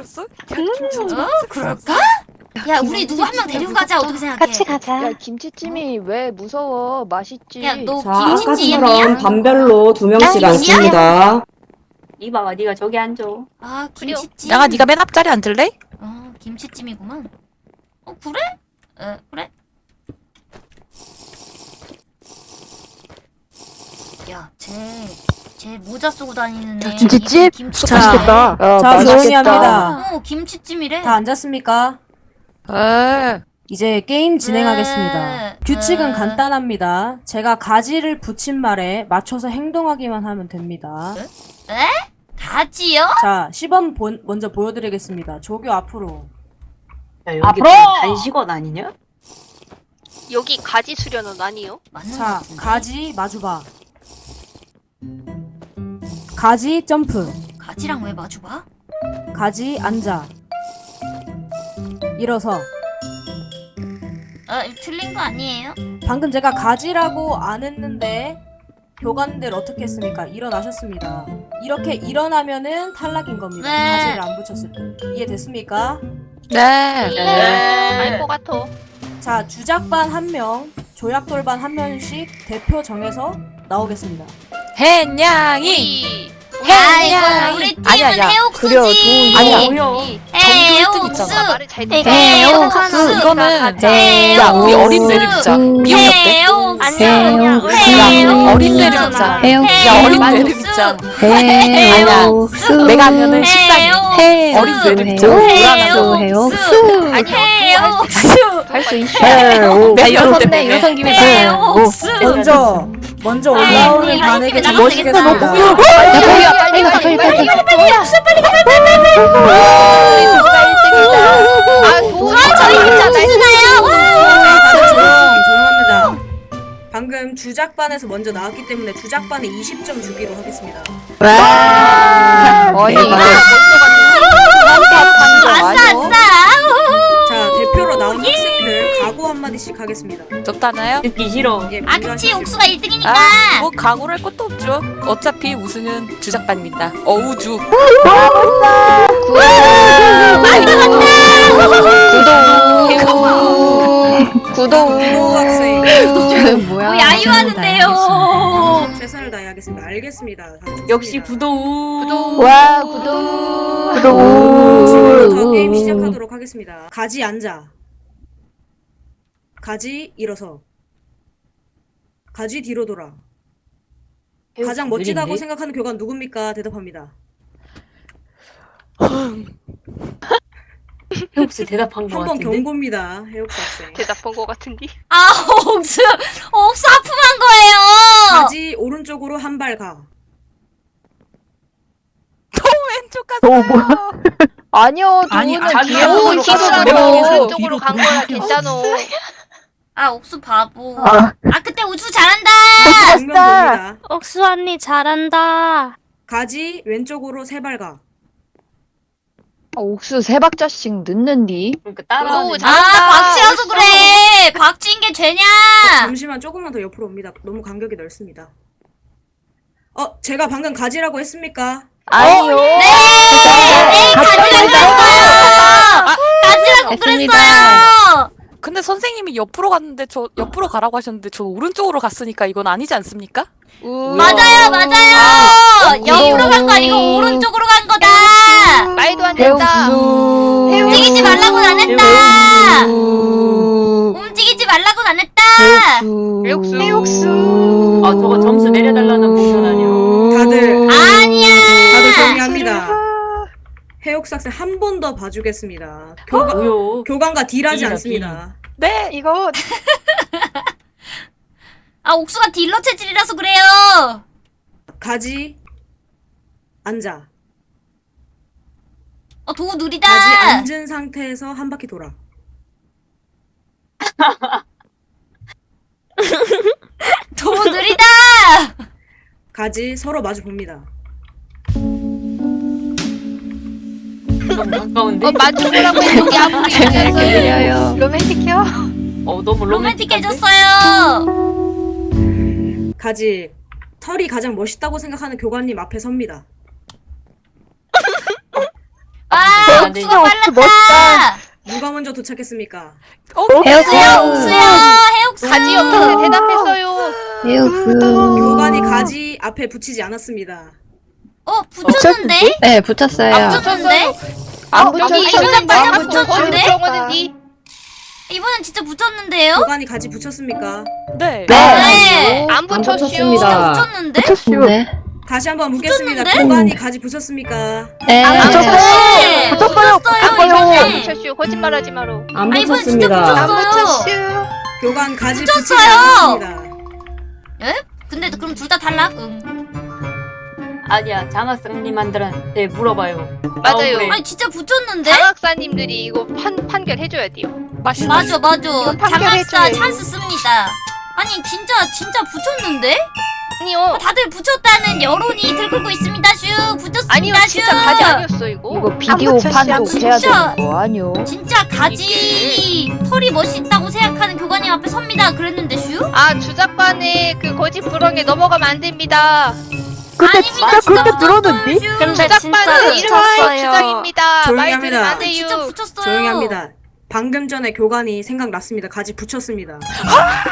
들었어? 어? 그럴까? 야 우리 누구 한 명 데리고 가자 어떻게 생각해? 같이 가자. 야 김치찜이 왜 무서워? 맛있지. 야너 자, 아까처럼 김치찜이야? 반별로 두 명씩 아, 앉습니다. 이봐봐, 네가 저기 앉아. 아 김치찜. 양아 네가 맨 앞자리 앉을래? 어 김치찜이구만. 어 그래? 어 그래? 야 쟤 쟤 모자 쓰고 다니는 애. 김치찜? 김치찜. 자, 맛있겠다. 어, 자, 맛있겠다. 조용히 합니다. 어 김치찜이래. 다 앉았습니까? 에. 이제 게임 진행하겠습니다. 네. 규칙은 네. 간단합니다. 제가 가지를 붙인 말에 맞춰서 행동하기만 하면 됩니다. 가지요? 자, 시범 본- 먼저 보여드리겠습니다. 조교 앞으로. 야, 여기 앞으로! 단식원 아니냐? 여기 가지 수련은 아니요? 자. 가지 마주봐. 가지 점프. 가지랑 왜 마주봐? 가지 앉아. 일어서. 아 틀린 거 아니에요? 방금 제가 가지라고 안 했는데 교관들 어떻게 했습니까? 일어나셨습니다. 이렇게 일어나면은 탈락인 겁니다. 네. 가지를 안 붙였을 때. 이해됐습니까? 네. 알것 같아. 자, 주작반 한 명, 조약돌반 한 명씩 대표 정해서 나오겠습니다. 아이고 우리 팀은 아니야, 야. 해옥수지. 아니야. 해옥수. 네. 해옥수. 이거는 네. 야 우리 해옥수. 어린 애를 듣자. 미용이 어때? 해옥수. 야 어린 애를 듣자. 야 어린 애를 듣자. 아니야. 내가 하면은 식상해. 어린 애를 듣자. 해옥수. 아니 해옥수. 할 수 있어. 내가 이럴 때 일어섰네. 빼네. 일어선 김에. 먼저, 먼저 올라오는 반에게 도희야 빨리 가 빨리 가 빨리 가. 1등이다. 아 도희야 저희 있잖아. 다들 조용, 조용합니다. 방금 주작반에서 먼저 나왔기 때문에 주작반에 20점 주기로 하겠습니다. 어이 아싸 아싸. 각오 한마디씩 하겠습니다. 적다나요? 듣기 싫어. 예, 아 그치. 옥수가 1등이니까. 아, 뭐 각오를 할 것도 없죠. 어차피 우승은 주작반입니다. 어우주. 구독. 구독. 구독 학생 저 뭐야? 뭐 야유하는데요. 최선을 다해야겠습니다. 알겠습니다. 역시 구독. 와 구독. 지금부터 게임 시작하도록 하겠습니다. 가지 앉아. 가지 일어서. 가지 뒤로 돌아. 가장 멋지다고 느린데? 생각하는 교관 누굽니까? 대답합니다. 혹시 대답한 거한번 같은데? 경고입니다. 해옥수 학생. 대답한 것 같은데. 아 옥수 옥수 아프한 거예요. 가지 오른쪽으로 한 발 가. 왼쪽 갔어요. 아니요 아니, 자기 뒤에 오른쪽으로 간 거야 괜찮아. 아 옥수 바보. 아 그때 옥수 잘한다. 봅니다. 옥수 언니 잘한다. 가지 왼쪽으로 세 발 가. 아, 옥수 세 박자씩 넣는디. 그러니까 따라하는 구독 아 잘한다. 박치라서 그래. 박치인 게 죄냐? 잠시만 조금만 더 옆으로 옵니다. 너무 간격이 넓습니다. 어, 제가 방금 가지라고 했습니까? 아니요. 네 가지라고 그랬어요. 가지라고 그랬어요. 근데 선생님이 옆으로 갔는데 저 옆으로 가라고 하셨는데 저 오른쪽으로 갔으니까 이건 아니지 않습니까? 우. 맞아요 맞아요. 어, 옆으로 간 거 아니고 우. 오른쪽으로 간 거다. 말도 안 된다. 움직이지 말라고는 안 했다. 움직이지 말라고는 안 했다. 해옥수. 해옥수. 아 저거 점수 내려달라는 모션 아니야? 다들 아니야. 다들 정리합니다. 학생 한번 더 봐주겠습니다. 교관 뭐요? 교관과 딜하지 딜이다, 않습니다. 네. 이거 아 옥수가 딜러 체질이라서 그래요. 가지 앉아. 어 도구 느리다. 가지 앉은 상태에서 한 바퀴 돌아. 도구 느리다. 가지 서로 마주 봅니다. 너무 가까운데? 어 마주보라고 했는데 아무리 재밌게 그려요. 로맨틱해요. 어 너무? 로맨틱해졌어요. 가지 털이 가장 멋있다고 생각하는 교관님 앞에 섭니다. 아안 돼. 옥수가 빨랐다. 누가 먼저 도착했습니까? 옥수야 옥수야 해옥수. 가지 없는데 대답했어요. 에옥수. 교관이 가지 앞에 붙이지 않았습니다. 어 붙였는데? 네, 붙였어요. 안 붙였는데? 안 붙였어요. 안 붙였어요. 붙였는데? 정원은디. 이번엔 진짜 붙였는데요? 교관이 가지 붙였습니까? 네. 네. 안안 붙였슈. 붙였습니다. 붙였는데? 네. 다시 한번 묻겠습니다. 붙였는데? 교관이 가지 붙였습니까? 네. 안 붙였어요. 붙였어요. 붙였어요 안 이번에. 붙였슈. 거짓말하지 마로. 안 진짜 붙였습니다. 붙였어요. 교관 가지 붙였어요. 않았습니다. 근데 그럼 둘 다 탈락? 응. 아니야 장학생님한테 물어봐요. 맞아요. 억울해. 아니 진짜 붙였는데? 장학사님들이 이거 판 판결해줘야 돼요. 맞아 맞아. 판결해줘요, 장학사. 찬스 씁니다. 아니 진짜 진짜 붙였는데? 아니요. 다들 붙였다는 여론이 들끓고 있습니다. 슈 붙였습니다. 아니요 슈. 진짜 가지 아니었어 이거. 이거 비디오 판독해야 진짜. 되는 거 아니요? 진짜 가지 털이 멋있다고 생각하는 교관님 앞에 섭니다. 그랬는데 슈? 아 주작반에 그 거짓 부렁에 넘어가면 안 됩니다. 근데 진짜 그렇게 들었는데? 근데 주작반은 일화의 주장입니다. 조용히 합니다. 진짜 붙였어요. 조용히 합니다. 방금 전에 교관이 생각났습니다. 가지 붙였습니다. 아,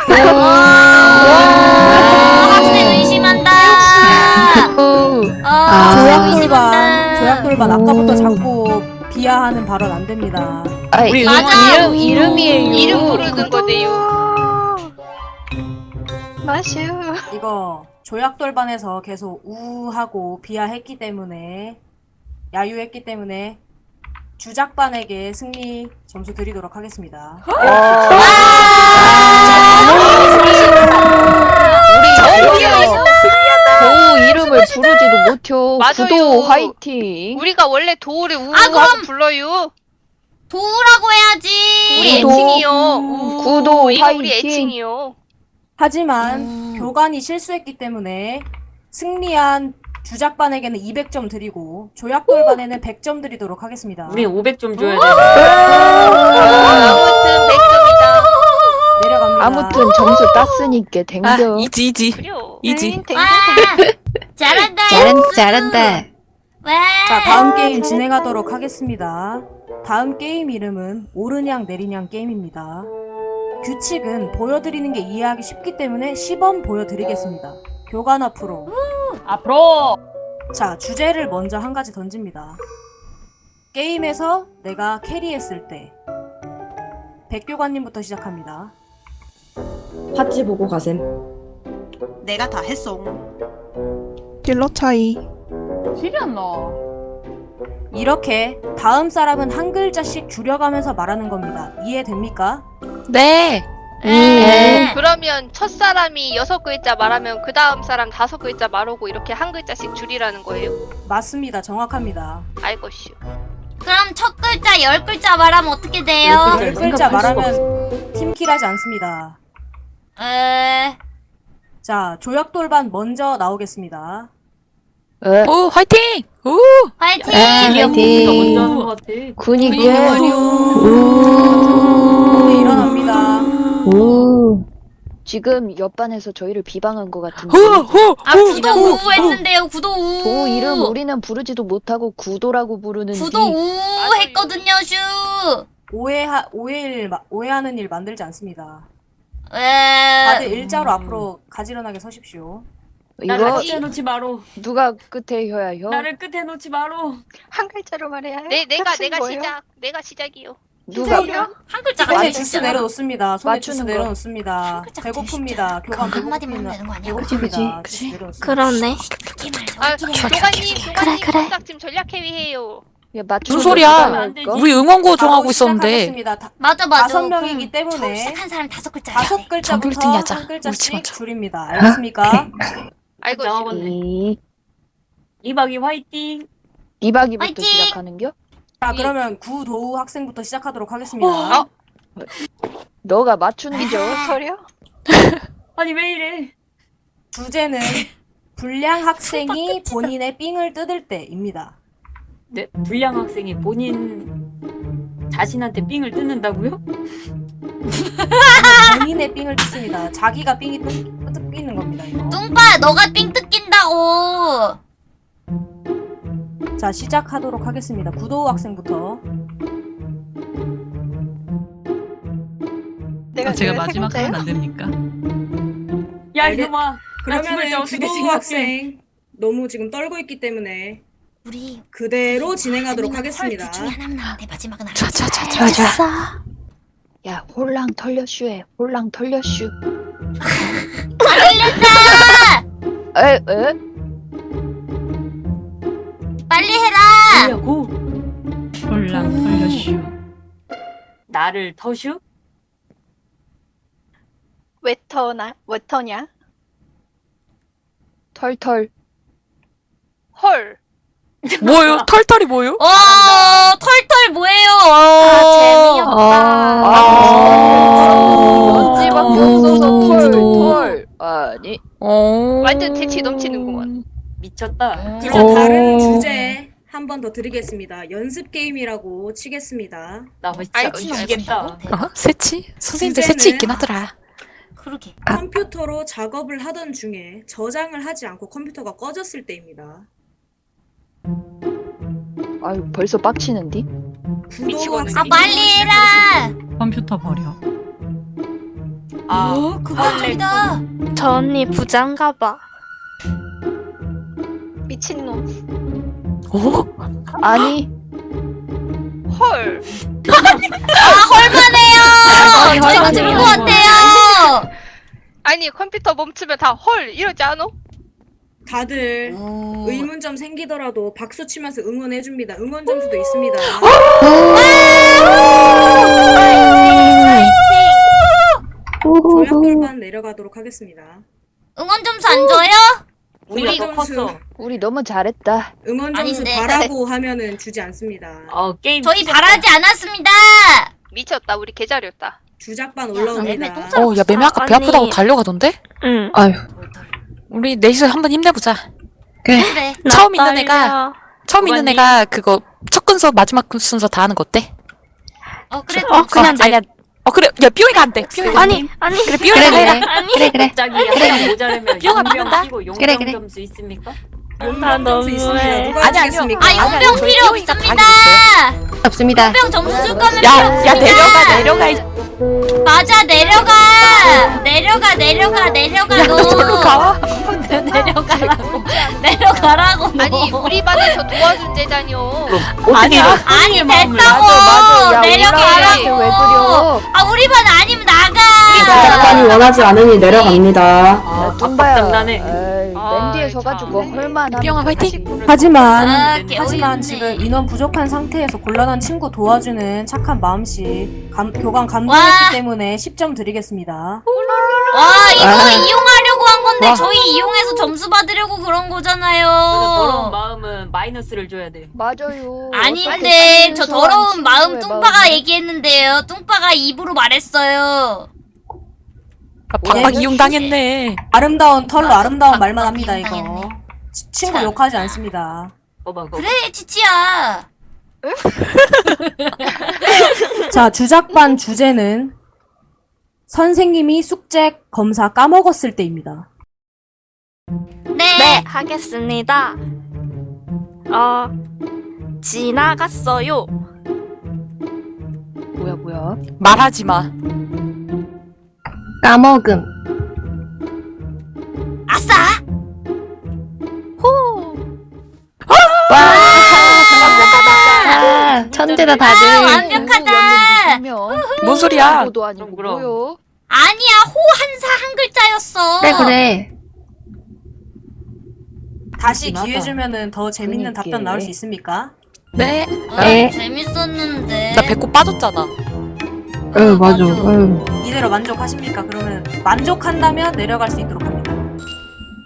학생 의심한다. 아, 아, 조약 돌반, 조약 돌반 아까부터 자꾸 비하하는 발언 안 됩니다. 아, 우리 이. 이름 이름이에요. 이름 부르는 거네요. 마슈. 이거 조약돌반에서 계속 우하고 비하했기 때문에 야유했기 때문에 주작반에게 승리 점수 드리도록 하겠습니다. 도 이름을 부르지도 못해요. 맞아요. 구도 화이팅. 우리가 원래 도우를 아, 우하고 그럼- 불러요. 도우라고 해야지. 우리 구도. 애칭이요. 우. 구도 우리 화이팅. 애칭이요. 하지만 교관이 실수했기 때문에 승리한 주작반에게는 200점 드리고 조약돌반에는 100점 드리도록 하겠습니다. 우리 500점 줘야 돼. 아무튼 100점이다. 내려갑니다. 아무튼 점수 땄으니까 아, 댕겨. easy easy. easy. 와, 잘한다. 잘한. 잘한다. 와. 자, 다음 게임 진행하도록 하겠습니다. 다음 게임 이름은 오르냥 내리냥 게임입니다. 규칙은 보여드리는 게 이해하기 쉽기 때문에 시범 보여드리겠습니다. 교관 앞으로. 앞으로. 자, 주제를 먼저 한 가지 던집니다. 게임에서 내가 캐리했을 때. 백교관님부터 시작합니다. 파츠 보고 가셈. 내가 다 했어. 딜러 차이. 이렇게 다음 사람은 한 글자씩 줄여가면서 말하는 겁니다. 이해됩니까? 네. 네. 그러면 첫 사람이 여섯 글자 말하면 그 다음 사람 다섯 글자 말하고 이렇게 한 글자씩 줄이라는 거예요? 맞습니다. 정확합니다. 알것이요. 그럼 첫 글자 열 글자 말하면 어떻게 돼요? 열열 글자 말하면 팀킬하지 않습니다. 에. 자, 조약돌반 먼저 나오겠습니다. 에, 오 화이팅. 오. 화이팅! 에, 우리가 화이팅. 먼저 하는 것 같아. 군이게. 네, 일어납니다. 오. 지금 옆반에서 저희를 비방한 것 같은데. 호호. 아 구도 우 했는데요. 구도 우. 도 이름 우리는 부르지도 못하고 구도라고 부르는지. 구도 우 했거든요. 슈. 오해하, 오해일, 마- 오해하는 일 만들지 않습니다. 에. 다들 일자로 앞으로 가지런하게 서십시오. 나를 이거 끝에 놓지 마로. 누가 끝에 혀야 혀? 나를 끝에 놓지 마로. 한 글자로 말해야 해? 네, 내가 내가 시작. 내가 시작이요. 누가 한 글자가 제일 주스. 내려놓습니다. 손에 주스 거. 내려놓습니다. 배고픕니다. 교관 한마디만 되는 거 아니야? 배고픕니다. 그치. 내려놓습니다. 그러네. 아, 교관님, 교관님 그래. contact 지금 전략 해위해요. 야, 무슨 소리야? 할까? 우리 응원고 정하고 있었는데. 맞아 맞아. 다섯 명이기 그럼 때문에 시작한 사람 다섯 글자야. 다섯 글자부터. 한 글자씩 맞아. 줄입니다. 알겠습니까? 알것이요. 정하겠네. 이 이박이 화이팅. 이박이부터 화이팅! 시작하는겨? 자, 그러면 구도우 학생부터 시작하도록 하겠습니다. 어? 너가 맞추는 게 소리야? 아니 왜 이래? 주제는 불량 학생이 본인의 삥을 뜯을 때입니다. 네, 불량 학생이 본인 자신한테 삥을 뜯는다고요? 본인의 삥을 뜯습니다. 자기가 삥이 뜯. 이거. 뚱빠 너가 삥 뜯긴다고. 자, 시작하도록 하겠습니다. 구도 학생부터. 내가 아, 제가 마지막? 하면 안 됩니까? 야 알겠- 이놈아. 그러면은 어떻게 구도? 학생 너무 지금 떨고 있기 때문에 우리 그대로 진행하도록 하겠습니다. 헐, 둘 중에 하나면 나한테 마지막은 안 자자자자. 야 홀랑 털려슈해 홀랑 털려슈 에? 에? 빨리 해라. 하려고 홀랑 털려슈. 나를 터슈? 왜 터나? 왜 터냐? 털털 헐. 뭐요? 털털이 뭐요? 어 털털 뭐예요? 어. 아. 연지밖에 없어서 털 털 아니 어. 완전 재치 넘치는구만. 미쳤다. 그럼 오. 다른 주제 한 번 더 드리겠습니다. 연습 게임이라고 치겠습니다. 나 알지. 어? 새치? 선생님들 새치 있긴 하더라. 그러게. 아. 컴퓨터로 작업을 하던 중에 저장을 하지 않고 컴퓨터가 꺼졌을 때입니다. 아유 벌써 빡치는디? 미치겠네. 아 빨리 해라. 컴퓨터 버려. 아, 오 극단적이다. 저 언니 부장가 봐. 미친놈. 어? 아니 헐. 헐만해요. 저 이거 들은 것 같아요. 아니 컴퓨터 멈추면 다 헐 이러지 않아? 다들 오. 의문점 생기더라도 박수 치면서 응원해 줍니다. 응원 점수도 있습니다. 조약돌반 내려가도록 하겠습니다. 응원 점수 안 줘요? 우리가 우리 더 점수. 컸어. 우리 너무 잘했다 응원 점수 아닌데. 바라고 하면은 주지 않습니다. 어 게임. 저희 시작다. 바라지 않았습니다. 미쳤다. 우리 개자렸다. 주작반 야, 올라옵니다. 어, 야, 매매 아까 배. 아프다고 달려가던데? 응. 아유. 우리 넷이서 한번 힘내보자. 그래. 처음 있는 애가, 처음 있는 오바님. 애가 그거 첫 근서 마지막 순서 다 하는 거 어때? 어 그래. 어, 그냥 어, 아니야. 어, 그래. 야, 삐용이가 안 돼. 삐용이가 돼. 아니, 아니. 그래, 삐용이가 해라. 아니. 네, 갑자기 하나 모자라면 비용 안 용병 받는다. 끼고 용병 그래, 그래. 점수 있습니까? 용병 점수 너무해. 아니, 아니요. 주겠습니까? 아 아니, 용병 필요 없습니다. 없습니다. 용병 점수 줄 거면 야, 야. 내려가, 내려가. 이 맞아 내려가. 내려가 내려가 내려가 야, 너. 가. 내려가라고. 내려가라고. 너. 아니 우리 반에서 도와준 제자녀. 아니 마음을. 됐다고. 맞아 내려가라고. 올라가게 왜 그려 아 우리 반 아니면 나가. 작가님 원하지 않으니 내려갑니다. 아. 에이, 맨 뒤에 아 이, 서가지고 참. 헐만 삐용아, 화이팅. 하지만 아, 하지만 개어이없네. 지금 인원 부족한 상태에서 곤란한 친구 도와주는 착한 마음씨 감, 교감 와. 감동했기 때문에 10점 드리겠습니다. 와 이거 아. 이용하려고 한 건데 와. 저희 이용해서 점수 받으려고 그런 저는 더러운 거잖아요. 마음은 마이너스를 줘야 돼. 맞아요 아닌데 저 더러운 마음 뚱빠가 마음을. 얘기했는데요. 뚱빠가 입으로 말했어요. 아, 박박 이용당했네. 아름다운 털로 맞아. 아름다운 박- 말만 박 합니다. 이거. 치- 친구 참. 욕하지 않습니다. 거봐 거. 그래 치치야. 자 주작반 주제는 선생님이 숙제 검사 까먹었을 때입니다. 네. 네, 하겠습니다. 어, 지나갔어요. 뭐야 뭐야 말하지 마. 까먹음. 아싸. 호! 아, 천재다 아, 다들. 완벽하다. 뭔 소리야? 도 아니고 그럼, 그럼. 뭐요 아니야 호 한사 한 글자였어. 그래 그래. 다시. 기회 주면은 더 재밌는 그러니까. 답변 나올 수 있습니까? 네. 아, 네. 재밌었는데. 나 배꼽 빠졌잖아. 응 맞아. 맞아. 응. 이대로 만족하십니까? 그러면 만족한다면 내려갈 수 있도록 합니다.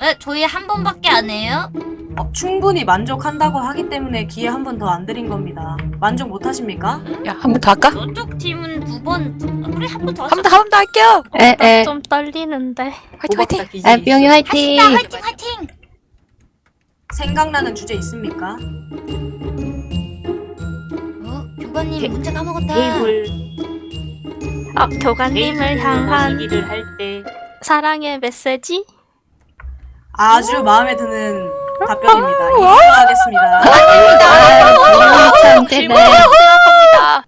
네, 저희 한 번밖에 안 해요. 어, 충분히 만족한다고 하기 때문에 기회 한 번 더 안 드린 겁니다. 만족 못 하십니까? 야, 한 번 더 할까? 저쪽 팀은 두 번. 아, 그래 한 번 더. 한 번 더, 한 번 더 할게요. 에 에. 좀 떨리는데. 화이팅, 화이팅. 에 뿅이 있어. 화이팅. 합시다 화이팅 화이팅. 생각나는 주제 있습니까? 어 교관님 게- 문제 까먹었다. 테이블 어, 교관님을 향한 일을 할때 사랑의 메시지? 아주 마음에 드는 답변입니다. 이기도록 하겠습니다. 참 질문 떼네. 생각합니다.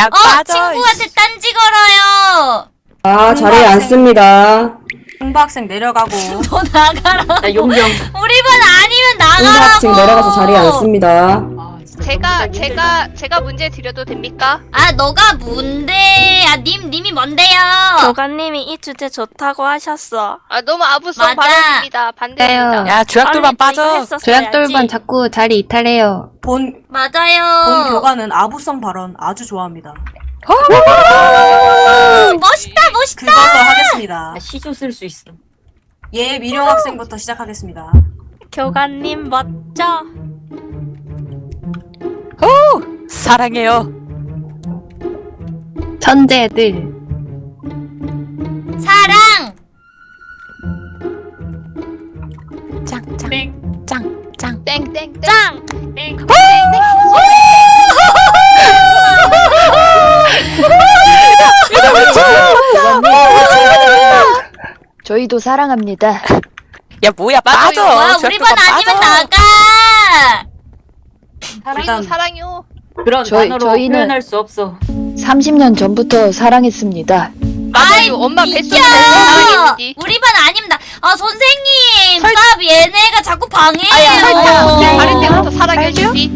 야어 빠져. 친구한테 딴지 걸어요. 아, 자리에 앉습니다. 홍보 학생 내려가고 너 나가라. 나 용병. 우리 반 아니면 나가라고. 홍보학생 내려가서 자리에 앉습니다. 제가. 제가 제가 문제 드려도 됩니까? 아 너가 뭔데? 아님 님이 뭔데요? 교관님이 이 주제 좋다고 하셨어. 아 너무 아부성 맞아. 발언입니다. 반대입니다. 야 이거 빠져. 조약돌반 자꾸 자리 이탈해요. 본, 맞아요. 본 교관은 아부성 발언 아주 좋아합니다. 멋있다 멋있다. 그걸로 하겠습니다. 아, 시조 쓸 수 있어. 예 미령 학생부터 시작하겠습니다. 교관님 멋져. 사랑해요. 천재들. 사랑. 짱짱 짱짱. 땡땡땡. 짱! 저희도 사랑합니다. 야 뭐야 빠져. 와 우리 반 아니면 빠져. 나가. 일단- 사랑요. 그런 저희- 단어로 저희는- 표현할 수 없어. 30년 전부터 사랑했습니다. 맞아요. 엄마 뱃속에. 우리 반 나. 아 선생님. 스탑 얘네가 자꾸 방해해요. 아야 설탕. 어릴 때부터 사랑해주지.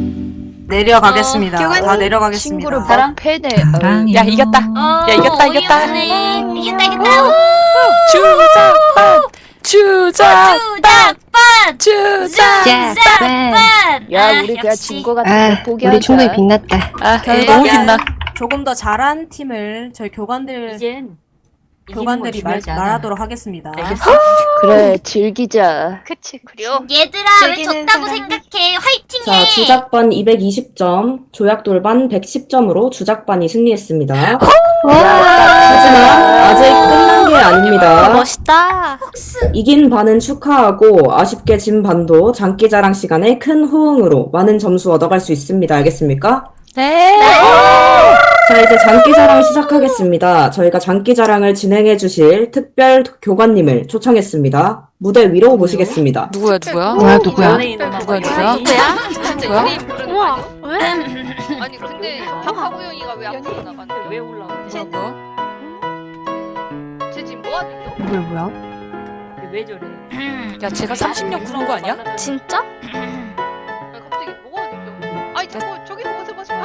내려가겠습니다. 어, 다 친구를 내려가겠습니다. 막 패네. 사랑해요. 야 이겼다. 어, 야, 이겼다, 이겼다. 어이없네. 이겼다 이겼다. 주작반. 주작. 주작반. 주작. 주작반. 야, 아, 우리 그냥 역시. 진거 같은데 아. 우리 충분히 빛났다. 아 너무 빛나. 조금 더 잘한 팀을 저희 교관들 이젠 교관들이 말, 중요하지 않아. 말하도록 하겠습니다. 알겠어? 그래, 즐기자. 그치 그래요. 얘들아 졌다고 생각해. 화이팅해. 자, 주작반 220점, 조약돌반 110점으로 주작반이 승리했습니다. 하지만 아직 끝난 게 아닙니다. 멋있다. 이긴 반은 축하하고 아쉽게 진 반도 장기자랑 시간에 큰 호응으로 많은 점수 얻어갈 수 있습니다. 알겠습니까? 네. 자, 이제 장기자랑 시작하겠습니다. 저희가 장기자랑을 진행해 주실 특별 교관님을 초청했습니다. 무대 위로 모시겠습니다. 누구야 누구야? 뭐야, 누구야? 누구야? 누구야? 부르는 거 우와? 왜? 아니 근데 박하구연이가 왜 앞으로 나가는데? 왜 올라오지? 뭐야? 쟤 지금 뭐 하는 중? 뭐야, 뭐야? 왜 저래? 야 제가 30년 구는 거 아니야? 진짜? 아니, 갑자기 뭐가 하는 중? 아니 자꾸 저기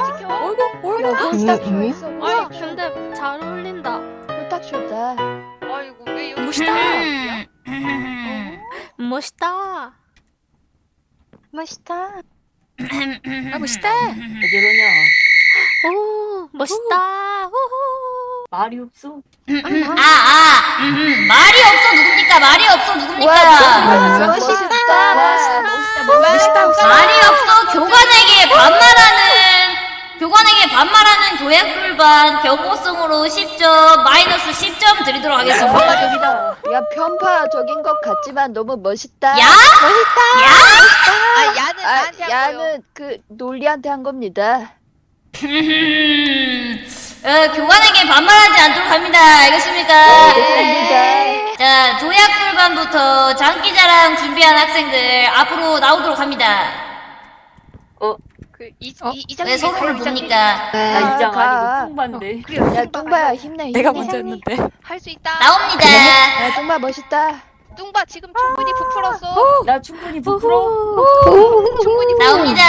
지켜. 어이구 어이구. 야, 음, 음. 있어. 우와, 근데 잘 어울린다. 홀딱 쇼다. 아이고 왜 여기 멋있다. 멋있다. 멋있다. 아 멋있다. 왜 저러냐? 오, 멋있다. 우후. 말이 없어. 아, 아, 음, 말이 없어 누굽니까? 말이 없어 누굽니까? 와, 멋있다. 멋있다. 말이 없어 교관에게 반말하는 반말하는 교약불반 경고성으로 10점 마이너스 10점 드리도록 하겠습니다. 야, 편파적인 것 같지만 너무 멋있다. 야? 아 야는 아, 나한테 한 거요. 야는 그 논리한테 한 겁니다. 음, 어, 교관에게 반말하지 않도록 합니다. 알겠습니까? 알겠습니다. 자, 조약 불반부터 장기자랑 준비한 학생들 앞으로 나오도록 합니다. 그이 어? 이왜 이장님 서로를 봅니까? 나 이장 가. 아니고 뚱반데. 야, 뚱바야 힘내. 힘내. 내가 먼저 했는데. 할 수 있다. 나옵니다. 야, 뚱바 멋있다. 뚱바 지금 충분히 부풀었어. 나 충분히 부풀어. 충분히 나옵니다.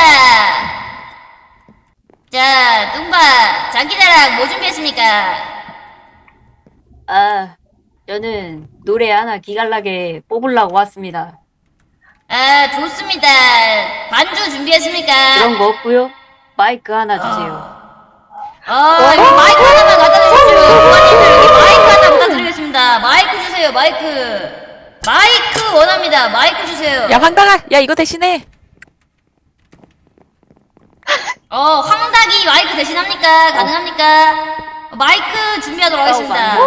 자, 뚱바, 장기자랑 뭐 준비했습니까? 아, 저는 노래 하나 기갈나게 뽑으려고 왔습니다. 아, 좋습니다. 반주 준비했습니까? 그런 거 없고요. 마이크 하나 주세요. 어, 이거 마이크 하나만 갖다 주십시오. 부모님들 여기 마이크 하나 부탁드리겠습니다. 마이크 주세요, 마이크. 마이크 원합니다. 마이크 주세요. 야 황당아. 야 이거 대신에. 어, 황닭이 마이크 대신합니까? 가능합니까? 어, 마이크 준비하도록 하겠습니다. 자,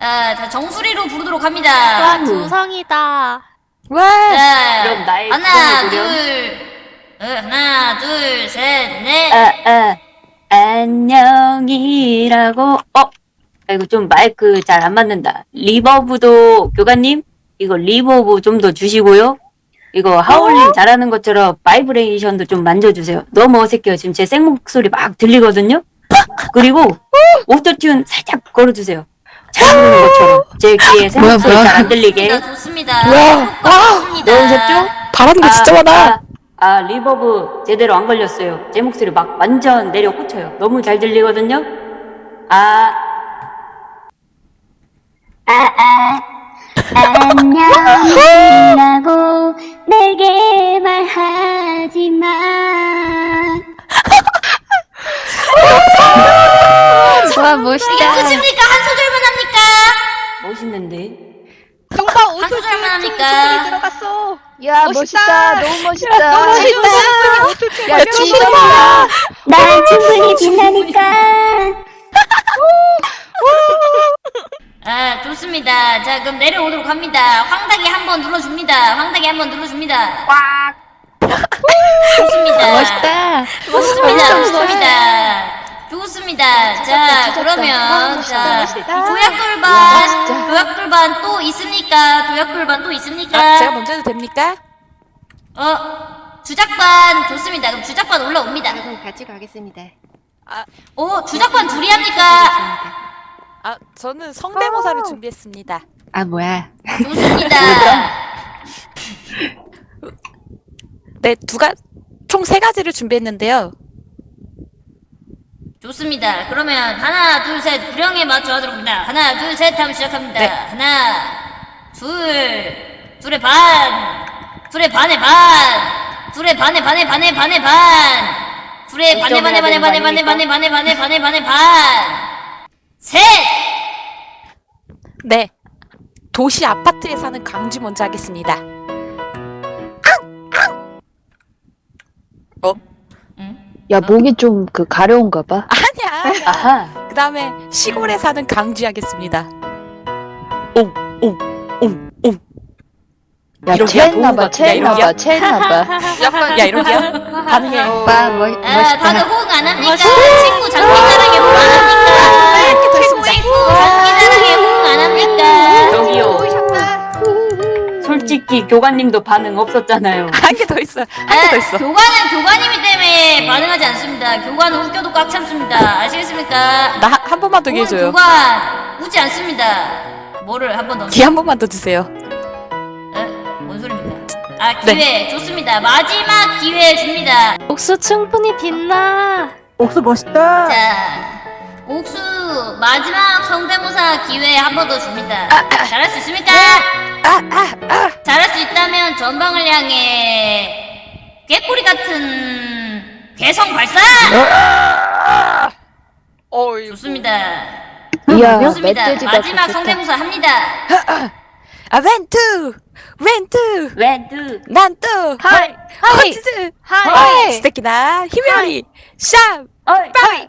아, 자, 정수리로 부르도록 와, 합니다. 두성이다. 와. 자, 그럼 나의 하나. 둘, 어, 하나, 둘, 셋, 넷. 아, 아, 안녕이라고. 어? 아이고, 좀 마이크 잘 안 맞는다. reverb도, 교관님? 이거 reverb 좀 더 주시고요. 이거 하울링 잘하는 것처럼 바이브레이션도 좀 만져주세요. 너무 어색해요. 지금 제 생목소리 막 들리거든요. 그리고 autotune 살짝 걸어주세요. 잘 부르는 것처럼 제 귀에 생목소리 잘안 들리게. 좋습니다. 좋습니다. 뭐야? 좋습니다. 넣으셨죠? 바라는 게 진짜 많아. 아, 아, reverb 제대로 안 걸렸어요. 제 목소리 막 완전 내려 꽂혀요. 너무 잘 들리거든요. 아, 안녕이라고 내게 말하지 마. 와 멋있다. 끝입니까? 한 합니까? 멋있는데. 한 오토 소절만 합니까? 소리 들어갔어. 야 멋있다. 멋있다. 너무 멋있다. 너무 멋있다. 야 진짜 난 충분히 빛나니까. 아, 좋습니다. 자, 그럼 내려오도록 합니다. 황다기 한번 눌러줍니다. 황다기 한번 눌러줍니다. 꽉! 좋습니다. 멋있다. 좋습니다. 좋습니다. 좋습니다. 자, 그러면, 자, 조약돌반, 조약돌반 또 있습니까? 조약돌반 또 있습니까? 아, 제가 먼저 해도 됩니까? 어, 주작반 좋습니다. 그럼 주작반 올라옵니다. 같이 가겠습니다. 오, 주작반 둘이 합니까? 아, 저는 성대모사를 준비했습니다. 아 뭐야? 좋습니다. 네, 두 가, 총 세 가지를 준비했는데요. 좋습니다. 그러면 하나, 둘, 셋, 구령에 맞춰 하도록 합니다. 하나, 둘, 셋 하면 시작합니다. 네. 하나, 둘, 둘의 반, 둘의 반의 반, 둘의 반의 반의 반의 반의 반, 둘의 반의 반의 반의 반의 반의 반의 반의 반의 반의 반의 반, 셋! 네. 도시 아파트에 사는 강쥐 먼저 하겠습니다. 야 목이 좀 그 가려운가 봐. 아니야. 아하. 그 다음에 시골에 사는 강쥐 하겠습니다. 옹, 옹, 옹, 옹. 야? 체했나봐 체했나봐? 체했나봐. 약간, 야, 이러기야? 가능해. 와 멋, 아, 다들 멋있다. 호응 안 합니까? 친구 장기자랑에 호응 안 합니까? 이렇게 더 친구. 친구 장기자랑에 호응 안 합니까? 저기요. 솔직히 교관님도 반응 없었잖아요. 한 개 더 있어. 한개 더 있어. 아, 교관은 교관님이 때문에 반응하지 않습니다. 교관은 웃겨도 꽉 참습니다. 아시겠습니까? 나 한 번만 더 해줘요. 교관 웃지 않습니다. 뭐를 한 번 더? 기회 한 번만 더 주세요. 에? 뭔 소리입니까? 아 기회 좋습니다. 마지막 기회 줍니다. 옥수 충분히 빛나. 옥수 멋있다. 자, 옥수 마지막 성대모사 기회 한 번 더 줍니다. 잘할 수 있습니까? 아, 아, 아. 잘할 수 있다면 전방을 향해 개꼬리 같은 개성 발사! 어이. 좋습니다. 이야 좋습니다. 마지막 좋겠다. 성대모사 합니다. 아, 렌트! 렌트! 렌트. 난 또! 하이 허치즈! 하이 스테키나 히메리! 샵! 어이.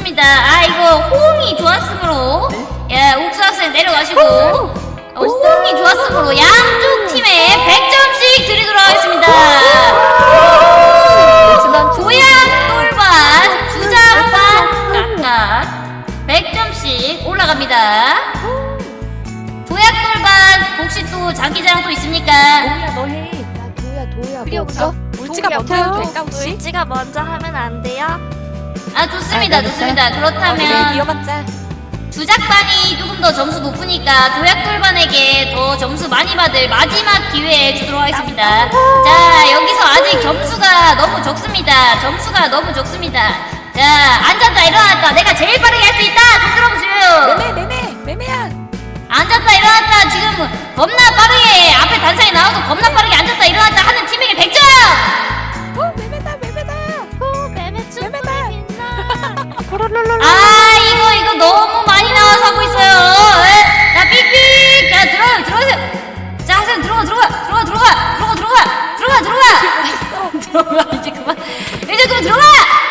좋습니다. 아, 이거 호응이 좋았으므로, 예, 옥수 학생 내려가시고, 어, 호응이 좋았으므로 양쪽 팀에 100점씩 드리도록 하겠습니다. 조약, 똘반, 주장반, 각각 100점씩 올라갑니다. 조약, 똘반, 혹시 또 장기자랑 또 있습니까? 야 도야 도야 필요 뭐 없어? 없어? 울지가 먼저 해도 될까, 혹시? 울지가 먼저 하면 안 돼요? 아, 좋습니다. 좋습니다. 네, 그렇다면, 이어봤자. 주작반이 조금 더 점수 높으니까 조약돌반에게 더 점수 많이 받을 마지막 기회에 주도록 하겠습니다. 자, 여기서 아직 점수가 너무 적습니다. 점수가 너무 적습니다. 자, 앉았다 일어났다. 내가 제일 빠르게 할 수 있다. 손 들어보세요. 매매, 매매, 매매야! 앉았다 일어났다. 지금 겁나 빠르게 앞에 단상에 나와서 겁나 빠르게 앉았다 일어났다 하는 팀에게 100점. 아 이거 이거 너무 많이 나와서 하고 있어요. 에? 자 삑삑. 자 들어 들어오세요. 자 하세요 들어가 들어가 들어가 들어가 들어가 들어가 들어가 들어가. 들어가 이제 그만 이제 그만 들어가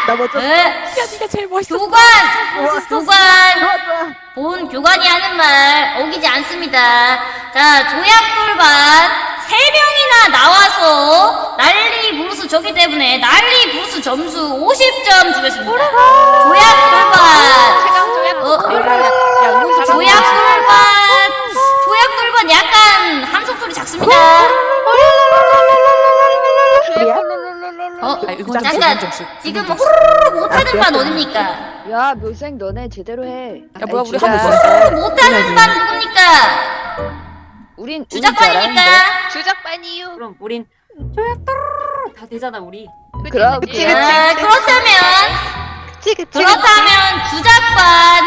나 먼저. 네. 야, 네가 제일 멋있어. 교관 교관 본 교관이 하는 말 어기지 않습니다 자 조약돌반 세 명이나 나와서 난리 부르스 졌기 때문에 난리 부르스 점수 50점 주겠습니다 조약돌반 최강 조약. 어, 야, 응원 좀 조약돌반 조약돌반 약간 함성 소리 작습니다 어? 아, 좀 잠깐. 지금 호로록 못하는 반 어딥니까? 야 묘생 너네 제대로 해. 야, 뭐야, 우리 있었어. 못하는 반 누굽니까? 우린 주작반이니까. 주작반이유. 그럼 우린 조약돌 다 되잖아 우리. 그럼 그치, 그럼. 자, 그렇다면 그치 그치. 그렇다면 주작반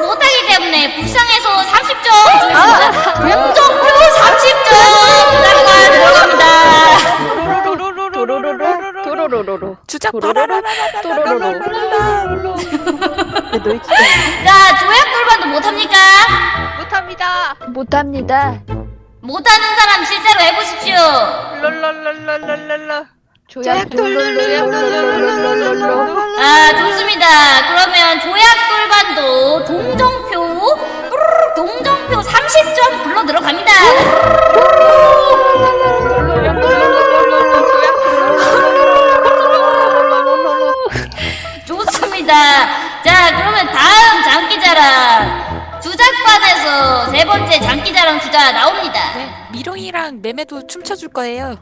못하기 때문에 불쌍해서 30점 주겠습니다 공정표 30점 주작반 들어갑니다 도로로로로로로로로. 도로로로로. 주작 도로로로. 바라라라라라라라라라. 자 조약 돌반도 못합니까? 못합니다. 못합니다. 못하는 사람 실제로 해보십시오 롤롤롤롤롤롤. 조약. 아 좋습니다. 그러면 조약 돌반도 동정표 뿌르르 동정표 30점 불러 들어갑니다. 번째 장기자랑 주자 나옵니다. 네, 미롱이랑 매매도 춤춰줄 거예요.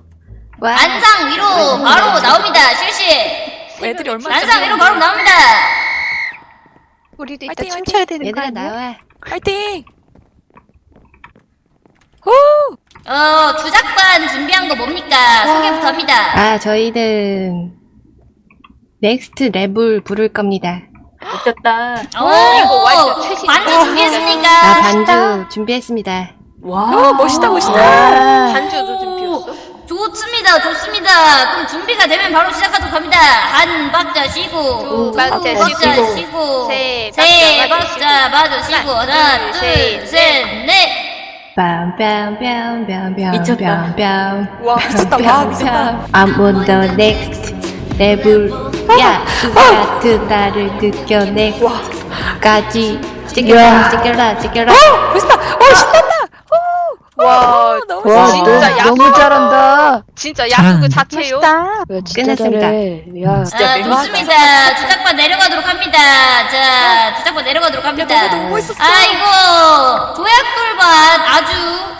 안상 위로 바로 나옵니다. 실시. 애들이 얼마나 안상 위로 바로 나옵니다. 우리도 이따 화이팅. 춤춰야 되는 거 아니야? 나와. 화이팅! 호! 어 주작반 준비한 거 뭡니까? 소개부터 합니다. 아, 저희는 Next Level을 부를 겁니다. 웃겼다. 오, 이거 완전 최신. 반주 준비했습니까? 아, 반주 준비했습니다. 와 어, 멋있다, 멋있다. 반주도 좀 비웠어. 좋습니다, 좋습니다. 그럼 준비가 되면 바로 시작하도록 합니다. 한 박자 쉬고, 두 박자 쉬고, 쉬고, 세 세 박자 박자 마저 쉬고, 하나, 둘, 셋, 셋, 넷. 뺨뺨뺨뺨뺨 미쳤다. 뺨. 와 미쳤다, 와, 미쳤다. I'm on the next level. 야, 누가 두 나를 느껴내고 까지 찌개라 찌개라 찌개라. 어, 멋있다. 어, 신나. 와, 너무 와, 진짜 너, 야구. 너무 잘한다. 진짜 야구 자체요. 야, 진짜 끝났습니다. 잘해. 야, 진짜 자, 맹하다. 좋습니다. 주작반 내려가도록 합니다. 자, 주작반 내려가도록 합니다. 너무 너무 멋있었어. 아이고, 조약돌반 아주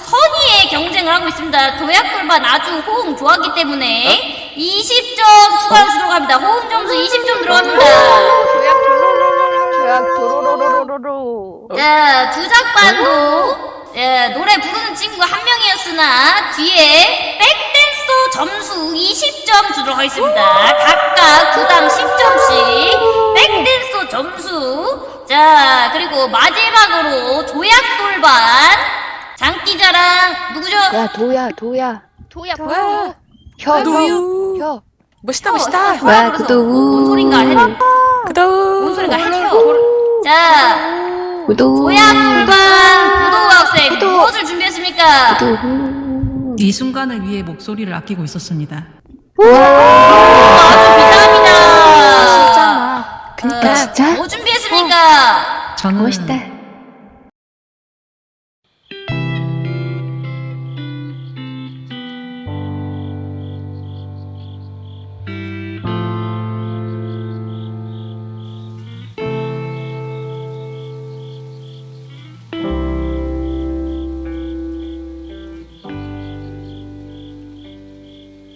선의의 경쟁을 하고 있습니다. 조약돌반 아주 호응 좋았기 때문에 20점 추가로 들어갑니다. 호응 점수 20점 들어갑니다. 조약 롤롤롤롤. 조약 도로로로로로로. 자, 주작반도 예, 노래 부르는 친구가 한 명이었으나 뒤에 백댄서 점수 20점 주도록 하겠습니다. 각각 구당 10점씩 백댄서 점수. 자, 그리고 마지막으로 조약돌반 장기자랑 누구죠? 야, 도야, 도야. 도약. 와, 혀, 혀, 누유. 혀. 멋있다, 멋있다. 와, 구독. 뭔 소린가 해. 뭔 그다음. 소린가 해. 자, 구독. 조약돌반 구도 학생 무엇을 준비했습니까? 구독. 이 순간을 위해 목소리를 아끼고 있었습니다. 아주 비상합니다. 진짜. 그니까. 어, 진짜? 뭐 준비했습니까? 저는 멋있다.